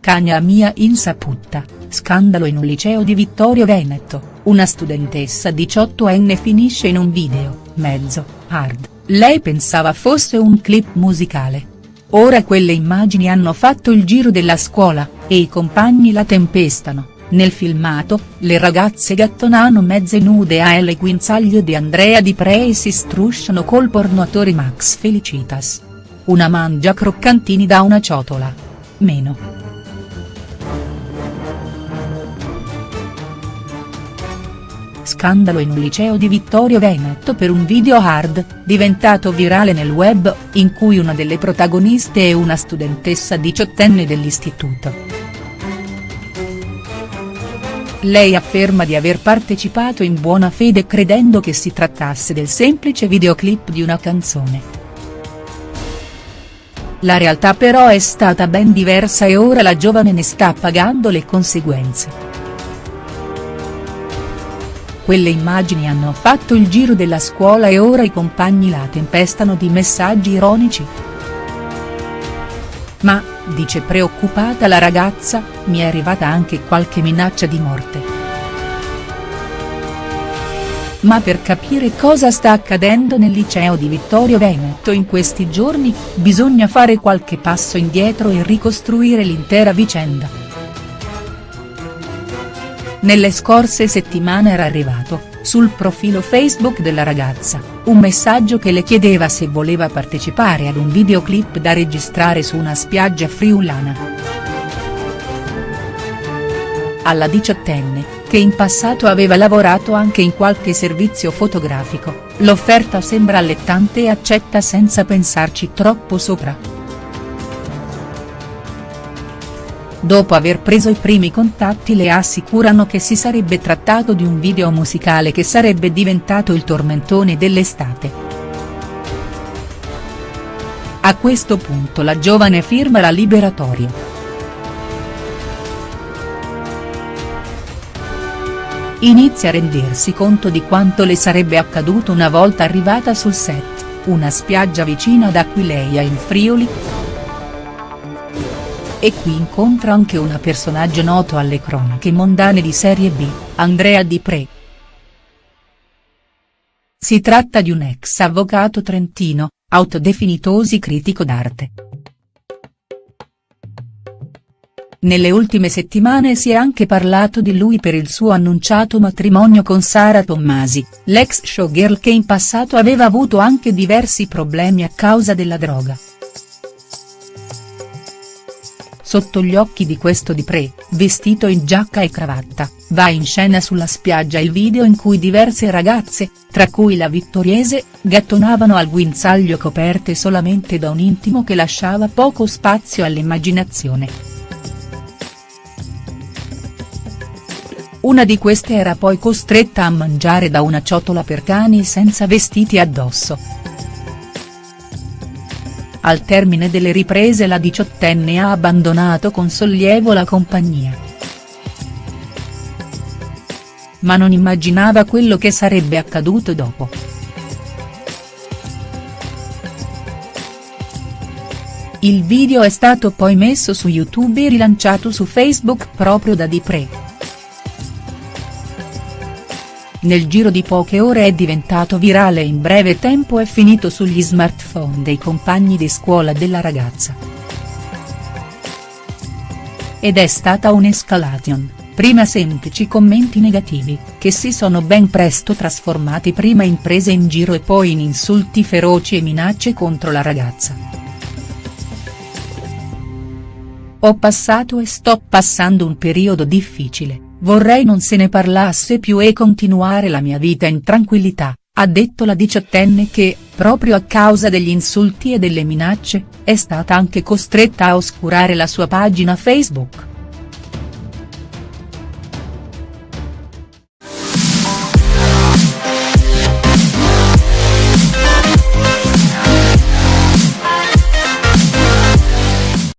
Catania a mia insaputa, scandalo in un liceo di Vittorio Veneto, una studentessa diciottenne finisce in un video, mezzo, hard, lei pensava fosse un clip musicale. Ora quelle immagini hanno fatto il giro della scuola, e i compagni la tempestano, nel filmato, le ragazze gattonano mezze nude a El Guinzaglio di Andrea Di Pre e si strusciano col pornoatore Max Felicitas. Una mangia croccantini da una ciotola. Meno. Scandalo in liceo di Vittorio Veneto per un video hard, diventato virale nel web, in cui una delle protagoniste è una studentessa diciottenne dell'istituto. Lei afferma di aver partecipato in buona fede credendo che si trattasse del semplice videoclip di una canzone. La realtà però è stata ben diversa e ora la giovane ne sta pagando le conseguenze. Quelle immagini hanno fatto il giro della scuola e ora i compagni la tempestano di messaggi ironici. Ma, dice preoccupata la ragazza, mi è arrivata anche qualche minaccia di morte. Ma per capire cosa sta accadendo nel liceo di Vittorio Veneto in questi giorni, bisogna fare qualche passo indietro e ricostruire l'intera vicenda. Nelle scorse settimane era arrivato, sul profilo Facebook della ragazza, un messaggio che le chiedeva se voleva partecipare ad un videoclip da registrare su una spiaggia friulana. Alla diciottenne, che in passato aveva lavorato anche in qualche servizio fotografico, l'offerta sembra allettante e accetta senza pensarci troppo sopra. Dopo aver preso i primi contatti le assicurano che si sarebbe trattato di un video musicale che sarebbe diventato il tormentone dell'estate. A questo punto la giovane firma la liberatoria. Inizia a rendersi conto di quanto le sarebbe accaduto una volta arrivata sul set, una spiaggia vicina ad Aquileia in Friuli, e qui incontra anche un personaggio noto alle cronache mondane di Serie B, Andrea Di Pre. Si tratta di un ex avvocato trentino, autodefinitosi critico d'arte. Nelle ultime settimane si è anche parlato di lui per il suo annunciato matrimonio con Sara Tommasi, l'ex showgirl che in passato aveva avuto anche diversi problemi a causa della droga. Sotto gli occhi di questo Di Pre, vestito in giacca e cravatta, va in scena sulla spiaggia il video in cui diverse ragazze, tra cui la vittoriese, gattonavano al guinzaglio coperte solamente da un intimo che lasciava poco spazio all'immaginazione. Una di queste era poi costretta a mangiare da una ciotola per cani senza vestiti addosso. Al termine delle riprese la diciottenne ha abbandonato con sollievo la compagnia. Ma non immaginava quello che sarebbe accaduto dopo. Il video è stato poi messo su YouTube e rilanciato su Facebook proprio da Di Pre. Nel giro di poche ore è diventato virale e in breve tempo è finito sugli smartphone dei compagni di scuola della ragazza. Ed è stata un'escalation, prima semplici commenti negativi, che si sono ben presto trasformati prima in prese in giro e poi in insulti feroci e minacce contro la ragazza. Ho passato e sto passando un periodo difficile Vorrei non se ne parlasse più e continuare la mia vita in tranquillità, ha detto la diciottenne che, proprio a causa degli insulti e delle minacce, è stata anche costretta a oscurare la sua pagina Facebook.